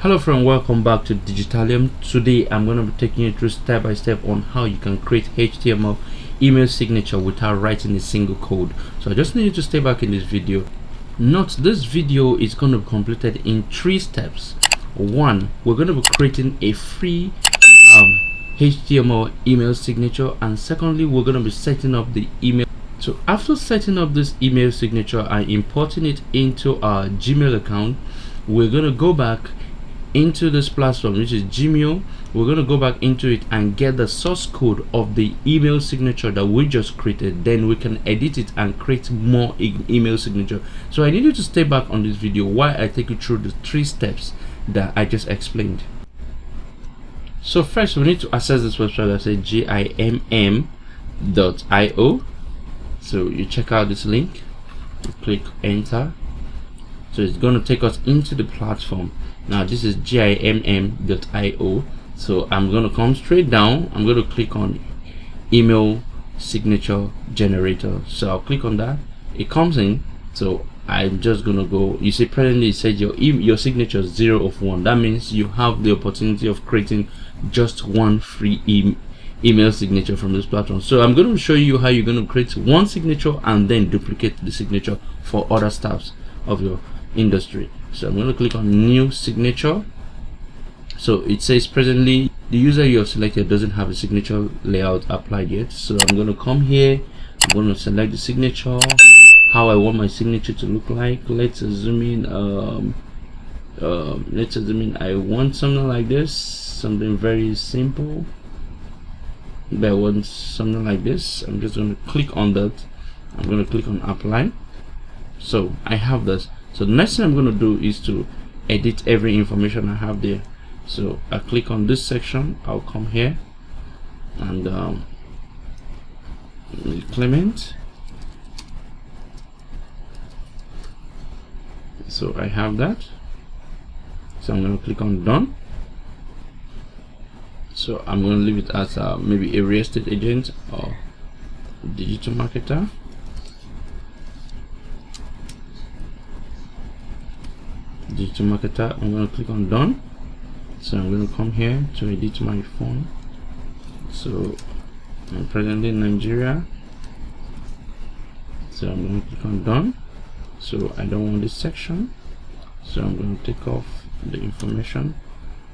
hello friend welcome back to digitalium. Today i'm going to be taking you through step by step on how you can create html email signature without writing a single code. So i just need you to stay back in this video. Note this video is going to be completed in three steps. One we're going to be creating a free um, html email signature. And secondly we're going to be setting up the email. So after setting up this email signature and importing it into our gmail account we're going to go back into this platform which is Gmail. We're going to go back into it and get the source code of the email signature that we just created. Then we can edit it and create more e email signature. So I need you to stay back on this video while I take you through the three steps that I just explained. So first we need to access this website that says gimm.io so you check out this link click enter. So it's going to take us into the platform now this is gimm.io so i'm going to come straight down. I'm going to click on email signature generator. So i'll click on that. It comes in. So i'm just gonna go. You see presently it says your your signature is zero of one. That means you have the opportunity of creating just one free e email signature from this platform. So i'm going to show you how you're going to create one signature and then duplicate the signature for other staffs of your industry. So i'm going to click on new signature. So it says presently the user you have selected doesn't have a signature layout applied yet. So i'm going to come here i'm going to select the signature how i want my signature to look like. Let's zoom in um, um, let's zoom in i want something like this something very simple. But I want something like this I'm just going to click on that. I'm going to click on apply. So I have this so the next thing i'm going to do is to edit every information i have there. So i click on this section i'll come here and um, clement so i have that. So i'm going to click on done. So i'm going to leave it as uh, maybe a real estate agent or digital marketer digital marketer i'm going to click on done. So i'm going to come here to edit my phone. So i'm presently in nigeria. So i'm going to click on done. So i don't want this section. So i'm going to take off the information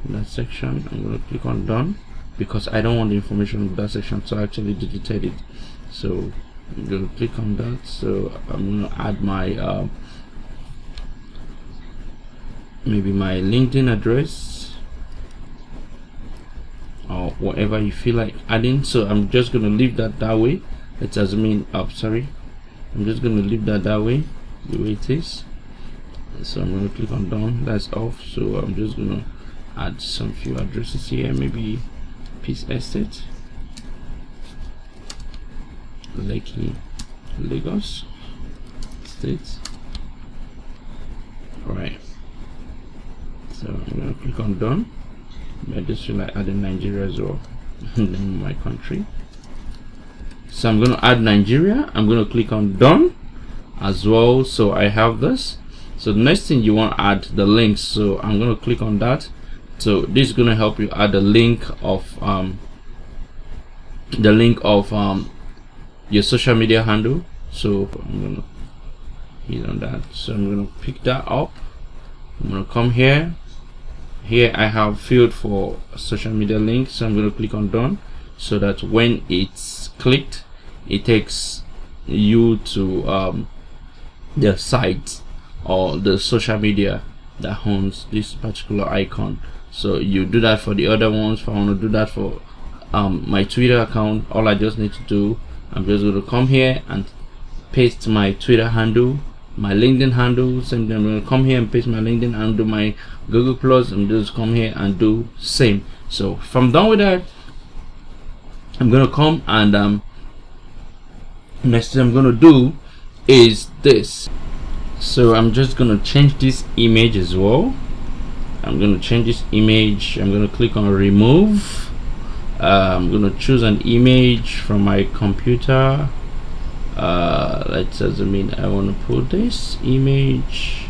in that section. I'm going to click on done because i don't want the information in that section so i actually deleted it. So i'm going to click on that. So i'm going to add my uh, maybe my LinkedIn address or whatever you feel like adding. So I'm just gonna leave that that way. Let's in up oh, sorry. I'm just gonna leave that that way the way it is. So I'm gonna click on done. That's off. So I'm just gonna add some few addresses here. Maybe Peace Estate Lekki Lagos State. All right so I'm gonna click on done. I just feel like adding Nigeria as well. In my country. So I'm gonna add Nigeria. I'm gonna click on done as well. So I have this. So the next thing you want to add the links so I'm gonna click on that. So this is gonna help you add the link of um, the link of um, your social media handle. So I'm gonna hit on that. So I'm gonna pick that up. I'm gonna come here here I have field for social media link so I'm going to click on done. So that when it's clicked it takes you to um, the site or the social media that owns this particular icon. So you do that for the other ones. If I want to do that for um, my Twitter account all I just need to do I'm just going to come here and paste my Twitter handle my linkedin handle same thing. I'm to come here and paste my linkedin and do my google plus and just come here and do same. So if i'm done with that i'm to come and um next thing i'm to do is this. So i'm just to change this image as well. I'm to change this image. I'm to click on remove. Uh, i'm to choose an image from my computer uh, let's zoom in I want to put this image.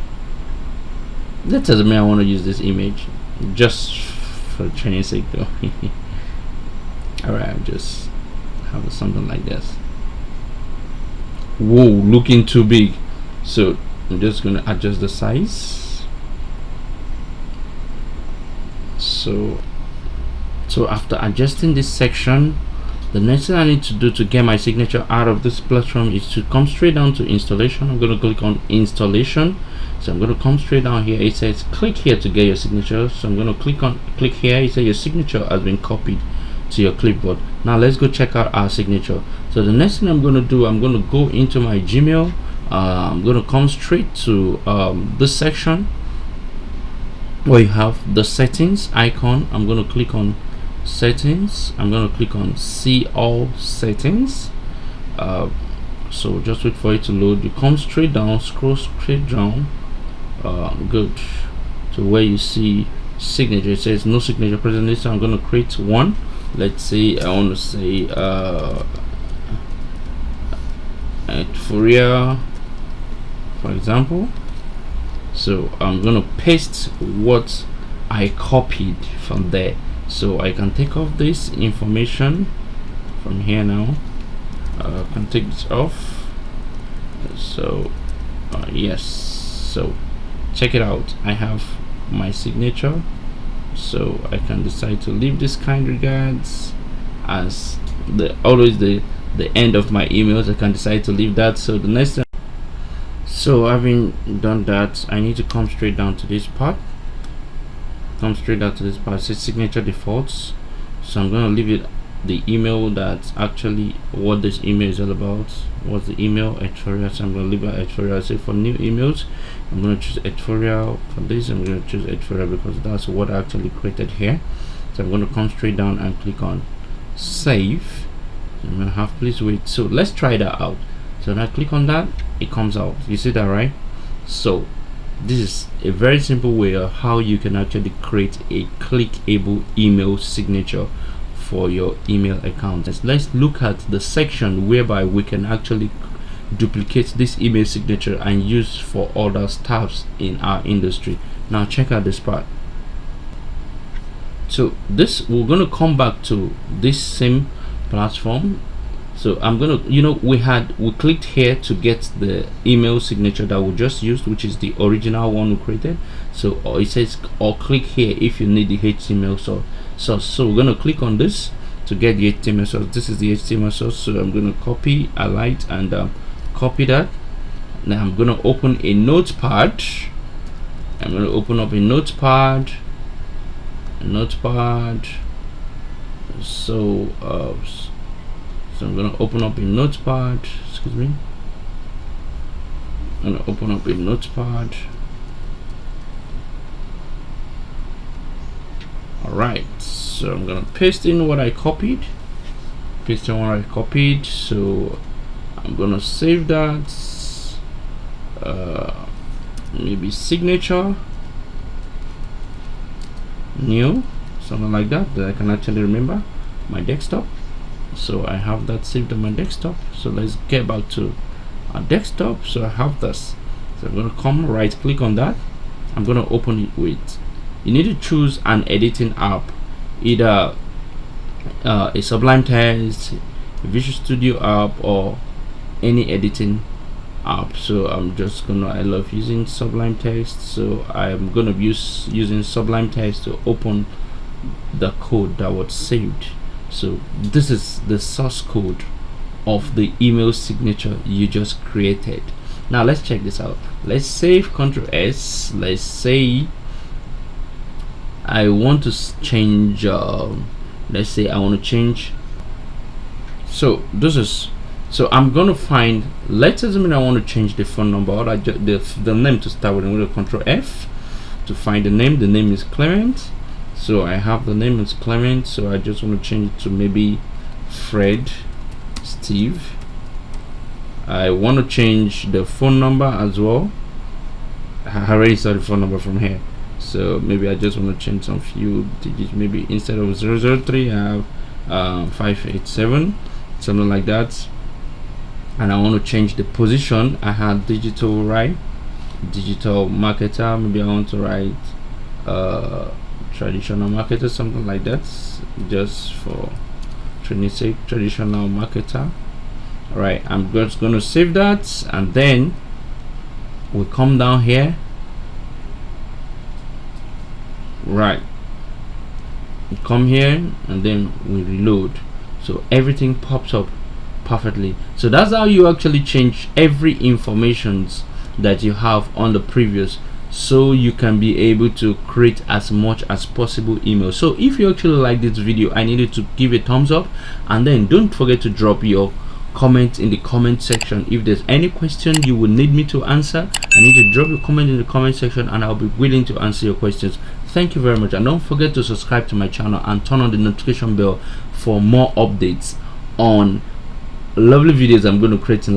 Let's zoom mean I want to use this image. Just for training sake though. All right I'll just have something like this. Whoa looking too big. So I'm just gonna adjust the size. So so after adjusting this section the next thing I need to do to get my signature out of this platform is to come straight down to installation. I'm going to click on installation. So I'm going to come straight down here. It says click here to get your signature. So I'm going to click on click here. It says your signature has been copied to your clipboard. Now let's go check out our signature. So the next thing I'm going to do I'm going to go into my Gmail. Uh, I'm going to come straight to um, this section where you have the settings icon. I'm going to click on settings. I'm going to click on see all settings. Uh, so just wait for it to load. You come straight down scroll straight down. Uh, good. To where you see signature it says no signature presently so i'm going to create one. Let's say i want to say uh at Fourier for example. So i'm going to paste what i copied from there so I can take off this information from here now. Uh, can take this off. So uh, yes. So check it out. I have my signature. So I can decide to leave this kind regards as the always the the end of my emails. I can decide to leave that. So the next so having done that I need to come straight down to this part come straight out to this part says signature defaults. So i'm going to leave it the email that's actually what this email is all about. What's the email? Editorial so i'm going to leave it editorial say for new emails i'm going to choose editorial for this. I'm going to choose editorial because that's what i actually created here. So i'm going to come straight down and click on save. I'm going to have please wait. So let's try that out. So when i click on that it comes out. You see that right? So this is a very simple way of how you can actually create a clickable email signature for your email account. Let's look at the section whereby we can actually duplicate this email signature and use for other staffs in our industry. Now check out this part. So this we're going to come back to this same platform so i'm gonna you know we had we clicked here to get the email signature that we just used which is the original one we created. So uh, it says or click here if you need the html source. So so we're gonna click on this to get the html source. This is the html source so i'm gonna copy a light and um, copy that. Now i'm gonna open a notepad. I'm gonna open up a notepad. A notepad. So uh, so I'm gonna open up a notepad excuse me. I'm gonna open up a notepad all right so I'm gonna paste in what I copied. Paste in what I copied so I'm gonna save that. Uh, maybe signature. New something like that that I can actually remember. My desktop so I have that saved on my desktop. So let's get back to our desktop. So I have this. So I'm going to come right click on that. I'm going to open it with you need to choose an editing app either uh, a Sublime Text Visual Studio app or any editing app. So I'm just gonna I love using Sublime Text so I'm gonna use using Sublime Text to open the code that was saved so this is the source code of the email signature you just created. Now let's check this out. Let's save Ctrl S. Let's say I want to change uh, let's say I want to change. So this is so I'm gonna find let's assume I want to change the phone number. Or the, the name to start with I'm to control F to find the name. The name is Clement so I have the name is Clement so I just want to change it to maybe Fred Steve. I want to change the phone number as well. I already saw the phone number from here. So maybe I just want to change some few digits. Maybe instead of 003 I have uh, 587 something like that. And I want to change the position. I had digital right digital marketer. Maybe I want to write uh, traditional marketer something like that just for sake traditional marketer. All right i'm just going to save that and then we come down here. Right. We come here and then we reload. So everything pops up perfectly. So that's how you actually change every informations that you have on the previous so you can be able to create as much as possible email so if you actually like this video i need you to give a thumbs up and then don't forget to drop your comment in the comment section. If there's any question you will need me to answer i need to drop your comment in the comment section and i'll be willing to answer your questions. Thank you very much and don't forget to subscribe to my channel and turn on the notification bell for more updates on lovely videos i'm going to create in